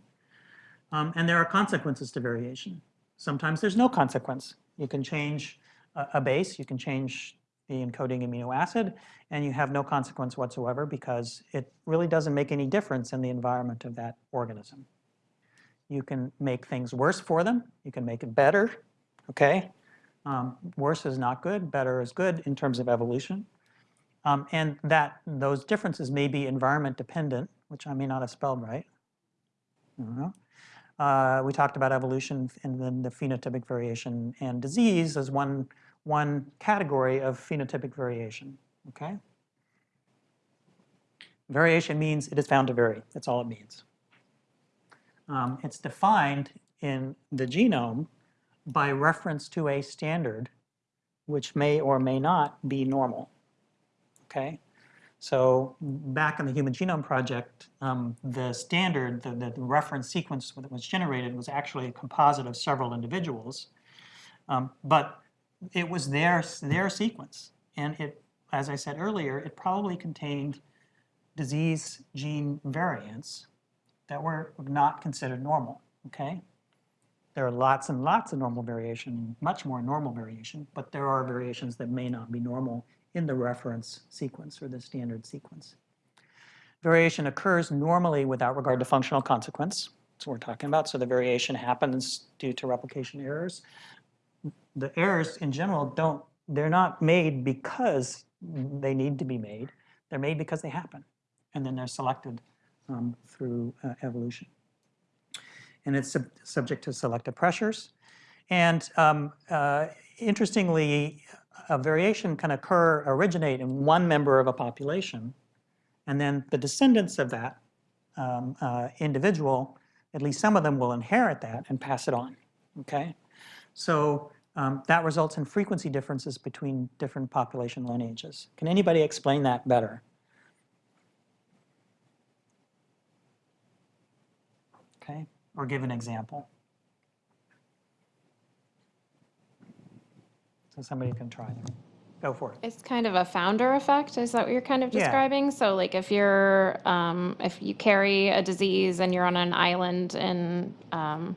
Um, and there are consequences to variation. Sometimes there's no consequence. You can change a, a base, you can change the encoding amino acid, and you have no consequence whatsoever because it really doesn't make any difference in the environment of that organism. You can make things worse for them. You can make it better, okay? Um, worse is not good, better is good in terms of evolution. Um, and that those differences may be environment dependent, which I may not have spelled right. Uh, we talked about evolution and then the phenotypic variation and disease as one, one category of phenotypic variation, okay? Variation means it is found to vary, that's all it means. Um, it's defined in the genome by reference to a standard which may or may not be normal, okay? So back in the Human Genome Project, um, the standard, the, the reference sequence that was generated was actually a composite of several individuals. Um, but it was their, their sequence. And it, as I said earlier, it probably contained disease gene variants that were not considered normal, okay? There are lots and lots of normal variation, much more normal variation, but there are variations that may not be normal in the reference sequence or the standard sequence. Variation occurs normally without regard to functional consequence. That's what we're talking about. So the variation happens due to replication errors. The errors in general don't, they're not made because they need to be made. They're made because they happen. And then they're selected um, through uh, evolution. And it's sub subject to selective pressures. And um, uh, interestingly, a variation can occur, originate in one member of a population, and then the descendants of that um, uh, individual, at least some of them will inherit that and pass it on, okay? So um, that results in frequency differences between different population lineages. Can anybody explain that better? Okay, or give an example. So somebody can try that. Go for it. It's kind of a founder effect. Is that what you're kind of Yeah. describing? So like if you're, um, if you carry a disease and you're on an island in um,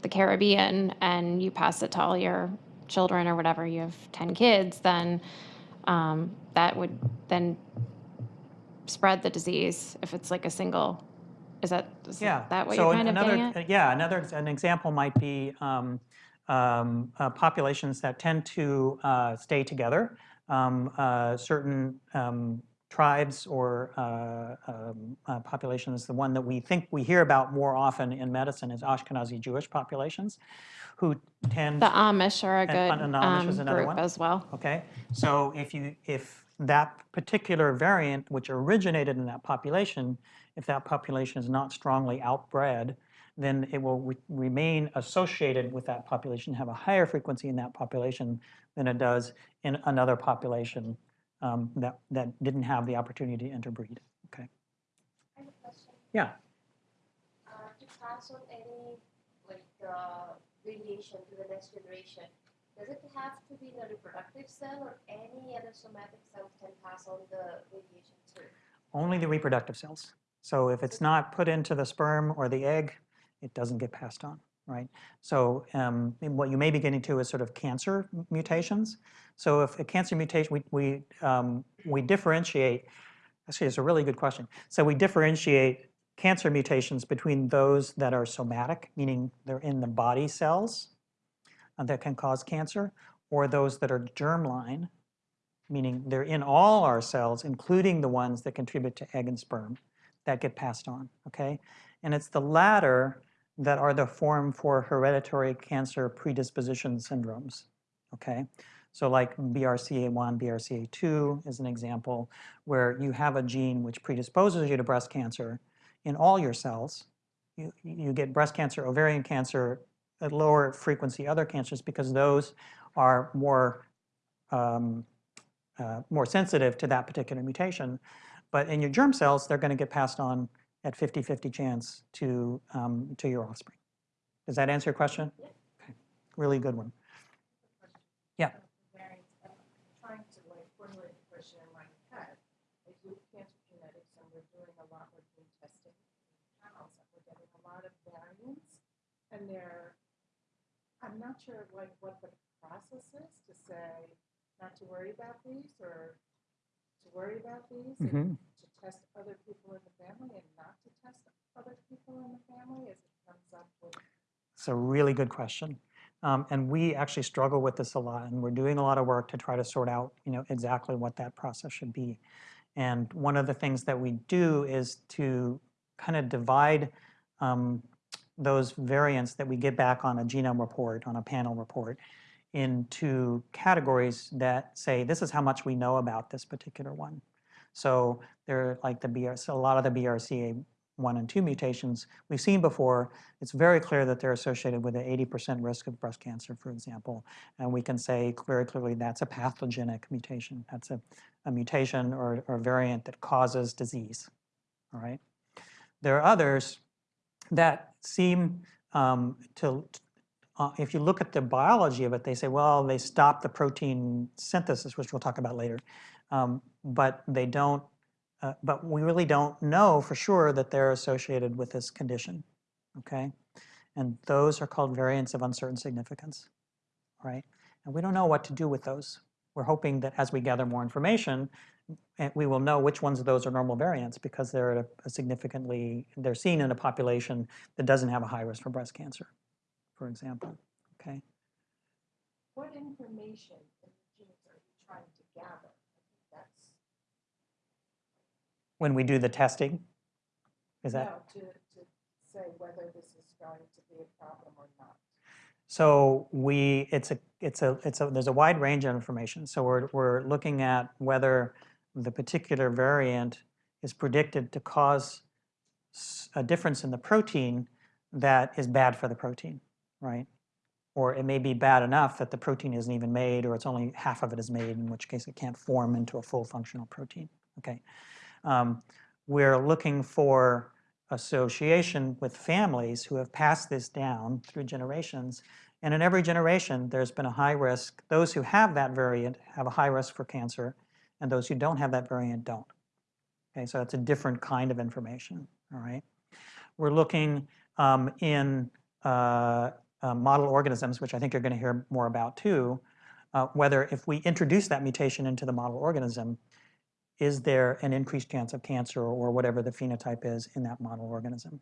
the Caribbean and you pass it to all your children or whatever, you have 10 kids, then um, that would then spread the disease if it's like a single. Is that, is Yeah. that what so you're kind of another, getting at? Yeah, another ex- an example might be um, um, uh, populations that tend to uh, stay together. Um, uh, certain um, tribes or uh, um, uh, populations, the one that we think we hear about more often in medicine is Ashkenazi Jewish populations, who tend The Amish are a good and Amish is um, another group one? as well. Okay, so if you if that particular variant which originated in that population, if that population is not strongly outbred, then it will re- remain associated with that population, have a higher frequency in that population than it does in another population um, that that didn't have the opportunity to interbreed. Okay, I have a question. yeah. Uh, to pass on any, like, uh, radiation to the next generation, does it have to be the reproductive cell or any other somatic cells can pass on the radiation too? Only the reproductive cells. So if it's not put into the sperm or the egg, it doesn't get passed on, right? So um, what you may be getting to is sort of cancer mutations. So if a cancer mutation, we, we, um, we differentiate, actually it's a really good question. So we differentiate cancer mutations between those that are somatic, meaning they're in the body cells uh, that can cause cancer, or those that are germline, meaning they're in all our cells, including the ones that contribute to egg and sperm that get passed on, okay? And it's the latter that are the form for hereditary cancer predisposition syndromes, okay? So like BRCA1, BRCA2 is an example where you have a gene which predisposes you to breast cancer in all your cells. You, you get breast cancer, ovarian cancer, at lower frequency other cancers because those are more um, uh, more sensitive to that particular mutation. But in your germ cells, they're going to get passed on at 50-50 chance to, um, to your offspring. Does that answer your question? Okay. Really good one. Yeah. trying to like formulate the question in my head. I do cancer genetics and we're doing a lot with gene testing and we're getting a lot of variants. And they're, I'm not sure like what the process is to say not to worry about these or to worry about these and to test other people in the family and not to test other people in the family as it comes up with It's a really good question. Um, and we actually struggle with this a lot, and we're doing a lot of work to try to sort out, you know, exactly what that process should be. And one of the things that we do is to kind of divide um, those variants that we get back on a genome report, on a panel report, into categories that say, this is how much we know about this particular one. So they're like the BRCA, a lot of the BRCA1 and 2 mutations we've seen before, it's very clear that they're associated with an 80% risk of breast cancer, for example. And we can say very clearly that's a pathogenic mutation. That's a, a mutation or, or variant that causes disease, all right? There are others that seem um, to, uh, if you look at the biology of it, they say, well, they stop the protein synthesis, which we'll talk about later, um, but they don't, uh, but we really don't know for sure that they're associated with this condition, okay? And those are called variants of uncertain significance, right? And we don't know what to do with those. We're hoping that as we gather more information, eh, we will know which ones of those are normal variants because they're a, a significantly, they're seen in a population that doesn't have a high risk for breast cancer, for example, okay? What information in the genes are you trying to gather? I think That's, When we do the testing, is that? no, to, to say whether this is going to be a problem or not. So we, it's a, it's a, it's a, there's a wide range of information. So we're, we're looking at whether the particular variant is predicted to cause a difference in the protein that is bad for the protein, right? Or it may be bad enough that the protein isn't even made, or it's only half of it is made, in which case it can't form into a full functional protein. Okay. Um, we're looking for association with families who have passed this down through generations. And in every generation, there's been a high risk. Those who have that variant have a high risk for cancer, and those who don't have that variant don't. Okay, so that's a different kind of information, all right? We're looking um, in uh, uh, model organisms, which I think you're going to hear more about too, uh, whether if we introduce that mutation into the model organism, is there an increased chance of cancer or whatever the phenotype is in that model organism.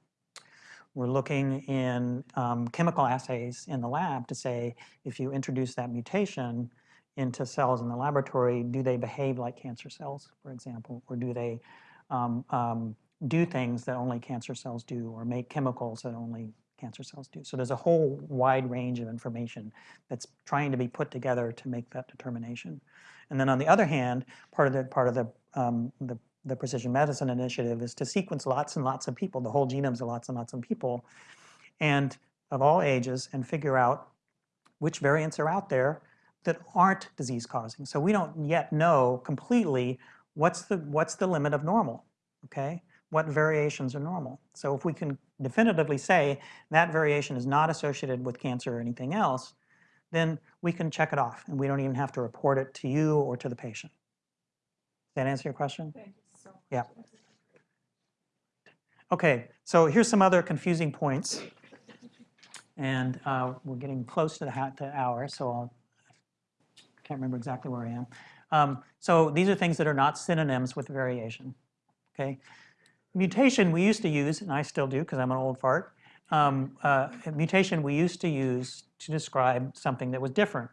We're looking in um, chemical assays in the lab to say if you introduce that mutation into cells in the laboratory, do they behave like cancer cells, for example, or do they um, um, do things that only cancer cells do or make chemicals that only cancer cells do. So there's a whole wide range of information that's trying to be put together to make that determination. And then on the other hand, part of the part of the um, the, the precision medicine initiative is to sequence lots and lots of people, the whole genomes of lots and lots of people, and of all ages, and figure out which variants are out there that aren't disease causing. So we don't yet know completely what's the what's the limit of normal. Okay, what variations are normal. So if we can definitively say that variation is not associated with cancer or anything else, then we can check it off and we don't even have to report it to you or to the patient. Does that answer your question? Thank you so much. Yeah. Okay, so here's some other confusing points. And uh, we're getting close to the to hour, so I'll, I can't remember exactly where I am. Um, so these are things that are not synonyms with variation. Okay, mutation we used to use, and I still do because I'm an old fart. Um, uh, mutation we used to use to describe something that was different,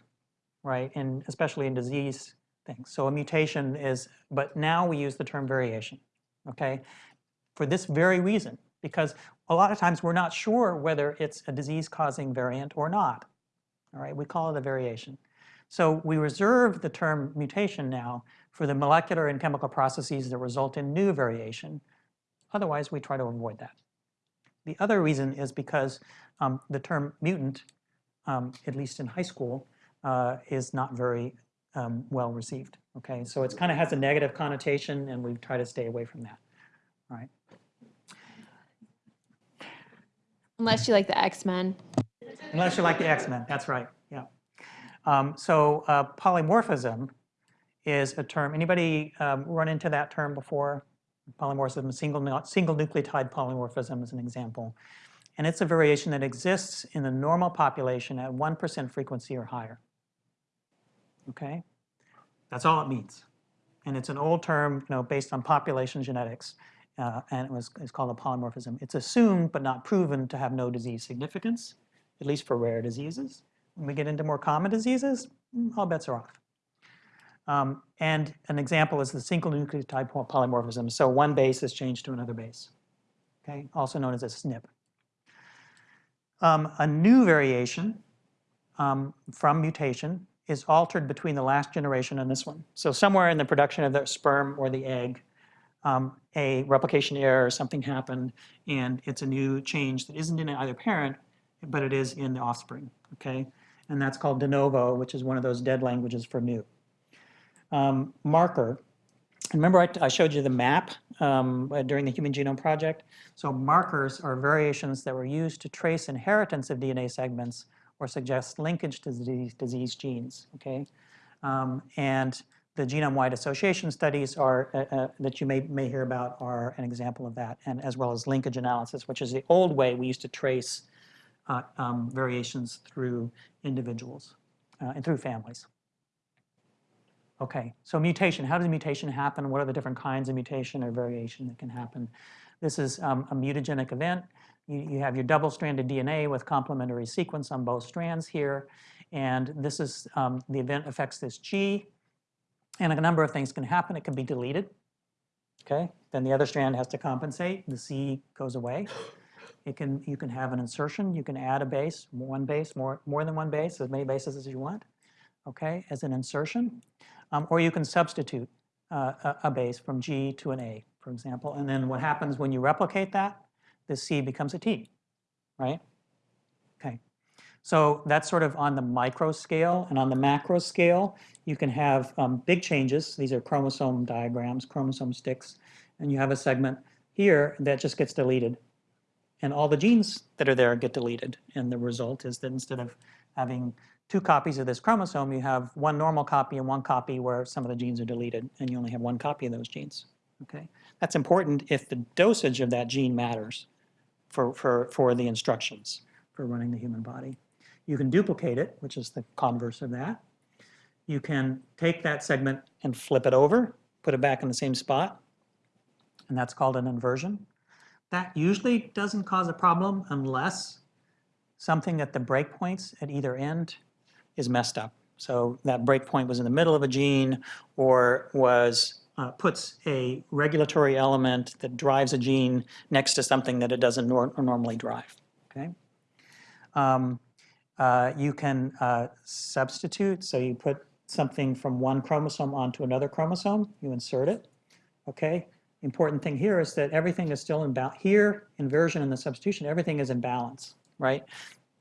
right? And especially in disease things. So a mutation is, but now we use the term variation, okay? For this very reason, because a lot of times we're not sure whether it's a disease-causing variant or not, all right? We call it a variation. So we reserve the term mutation now for the molecular and chemical processes that result in new variation. Otherwise, we try to avoid that. The other reason is because um, the term mutant, um, at least in high school, uh, is not very um, well received. Okay, so it kind of has a negative connotation, and we try to stay away from that. All right. Unless you like the X-Men. Unless you like the X-Men, that's right. Yeah. Um, so uh, polymorphism is a term. Anybody um, run into that term before? Polymorphism, single single nucleotide polymorphism is an example, and it's a variation that exists in the normal population at one percent frequency or higher. Okay, that's all it means, and it's an old term, you know, based on population genetics, uh, and it was it's called a polymorphism. It's assumed but not proven to have no disease significance, at least for rare diseases. When we get into more common diseases, all bets are off. Um, and an example is the single nucleotide polymorphism. So one base is changed to another base, okay, also known as a SNP. Um, a new variation um, from mutation is altered between the last generation and this one. So somewhere in the production of the sperm or the egg, um, a replication error or something happened, and it's a new change that isn't in either parent, but it is in the offspring, okay? And that's called de novo, which is one of those dead languages for new. Um, marker, remember I, I showed you the map um, during the Human Genome Project? So markers are variations that were used to trace inheritance of DNA segments or suggest linkage to disease, disease genes, okay? Um, and the genome-wide association studies are, uh, uh, that you may, may hear about are an example of that, and as well as linkage analysis, which is the old way we used to trace uh, um, variations through individuals uh, and through families. Okay, so mutation, how does mutation happen? What are the different kinds of mutation or variation that can happen? This is um, a mutagenic event. You, you have your double-stranded DNA with complementary sequence on both strands here, and this is, um, the event affects this G, and a number of things can happen. It can be deleted, okay? Then the other strand has to compensate. The C goes away. It can, you can have an insertion. You can add a base, one base, more, more than one base, as many bases as you want, okay, as an insertion. Um, or you can substitute uh, a, a base from G to an A, for example. And then what happens when you replicate that? The C becomes a T, right? Okay. So that's sort of on the micro scale. And on the macro scale, you can have um, big changes. These are chromosome diagrams, chromosome sticks. And you have a segment here that just gets deleted. And all the genes that are there get deleted. And the result is that instead of having two copies of this chromosome, you have one normal copy and one copy where some of the genes are deleted. And you only have one copy of those genes. Okay, That's important if the dosage of that gene matters for, for, for the instructions for running the human body. You can duplicate it, which is the converse of that. You can take that segment and flip it over, put it back in the same spot, and that's called an inversion. That usually doesn't cause a problem unless something at the breakpoints at either end is messed up. So that breakpoint was in the middle of a gene or was uh, puts a regulatory element that drives a gene next to something that it doesn't nor normally drive. Okay. Um, uh, you can uh, substitute, so you put something from one chromosome onto another chromosome, you insert it, okay? Important thing here is that everything is still in balance. Here, inversion and the substitution, everything is in balance, right?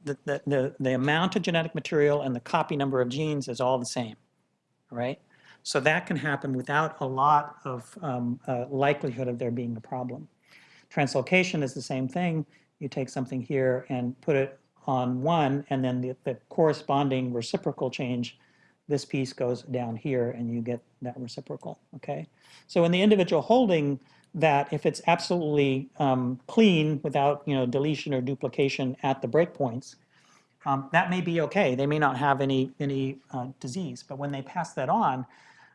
The, the, the, the amount of genetic material and the copy number of genes is all the same, right? So that can happen without a lot of um, uh, likelihood of there being a problem. Translocation is the same thing. You take something here and put it on one, and then the, the corresponding reciprocal change, this piece goes down here and you get that reciprocal, okay? So in the individual holding that, if it's absolutely um, clean without you know, deletion or duplication at the breakpoints, um, that may be okay. They may not have any, any uh, disease, but when they pass that on,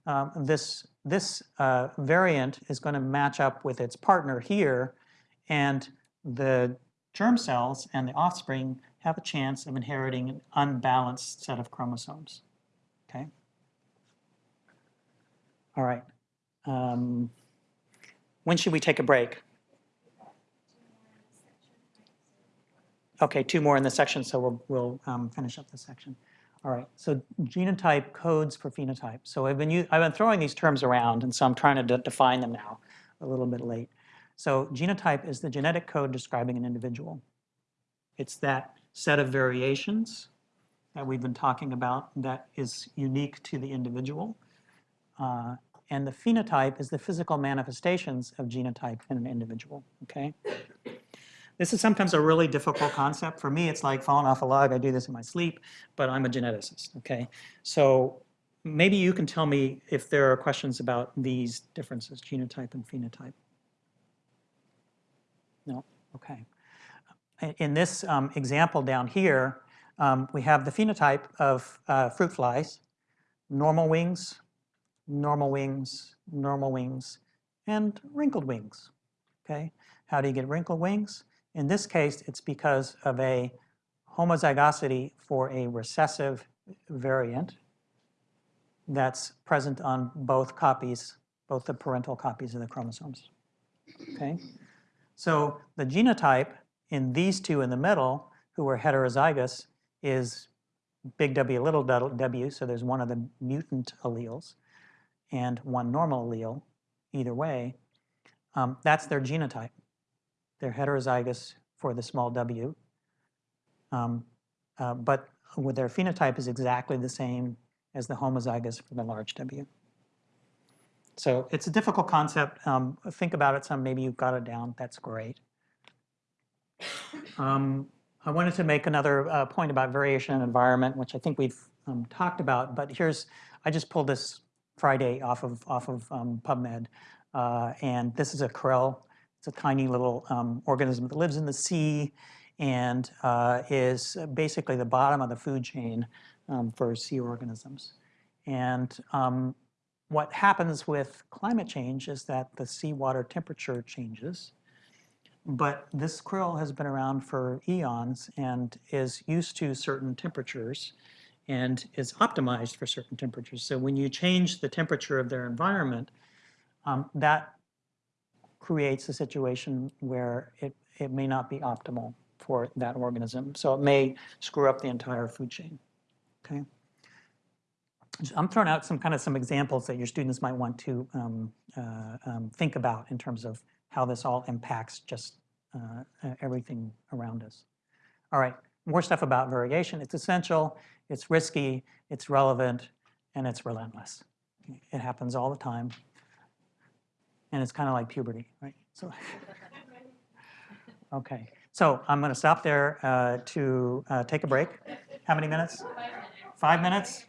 um, this, this uh, variant is going to match up with its partner here, and the germ cells and the offspring have a chance of inheriting an unbalanced set of chromosomes. Okay? All right. Um, when should we take a break? Okay, two more in the section, so we'll, we'll um, finish up this section. All right, so genotype codes for phenotype. So I've been, I've been throwing these terms around, and so I'm trying to de define them now, a little bit late. So genotype is the genetic code describing an individual. It's that set of variations that we've been talking about that is unique to the individual. Uh, and the phenotype is the physical manifestations of genotype in an individual, okay? This is sometimes a really difficult concept. For me, it's like falling off a log. I do this in my sleep, but I'm a geneticist, okay? So maybe you can tell me if there are questions about these differences, genotype and phenotype. No? Okay in this um, example down here, um, we have the phenotype of uh, fruit flies, normal wings, normal wings, normal wings, and wrinkled wings, okay? How do you get wrinkled wings? In this case, it's because of a homozygosity for a recessive variant that's present on both copies, both the parental copies of the chromosomes. Okay? So the genotype in these two in the middle, who are heterozygous, is big W, little w, so there's one of the mutant alleles and one normal allele, either way. Um, that's their genotype. They're heterozygous for the small w, um, uh, but their phenotype is exactly the same as the homozygous for the large W. So it's a difficult concept. Um, think about it some, maybe you've got it down, that's great. Um, I wanted to make another uh, point about variation and environment, which I think we've um, talked about, but here's, I just pulled this Friday off of, off of um, PubMed, uh, and this is a krill. It's a tiny little um, organism that lives in the sea and uh, is basically the bottom of the food chain um, for sea organisms. And um, what happens with climate change is that the seawater temperature changes. But this krill has been around for eons and is used to certain temperatures and is optimized for certain temperatures. So when you change the temperature of their environment, um, that creates a situation where it, it may not be optimal for that organism. So it may screw up the entire food chain, okay? I'm throwing out some kind of some examples that your students might want to um, uh, um, think about in terms of how this all impacts just uh, everything around us. All right, more stuff about variation. It's essential, it's risky, it's relevant, and it's relentless. It happens all the time. And it's kind of like puberty, right? So, okay. So I'm going to stop there uh, to uh, take a break. How many minutes? Five minutes. Five minutes?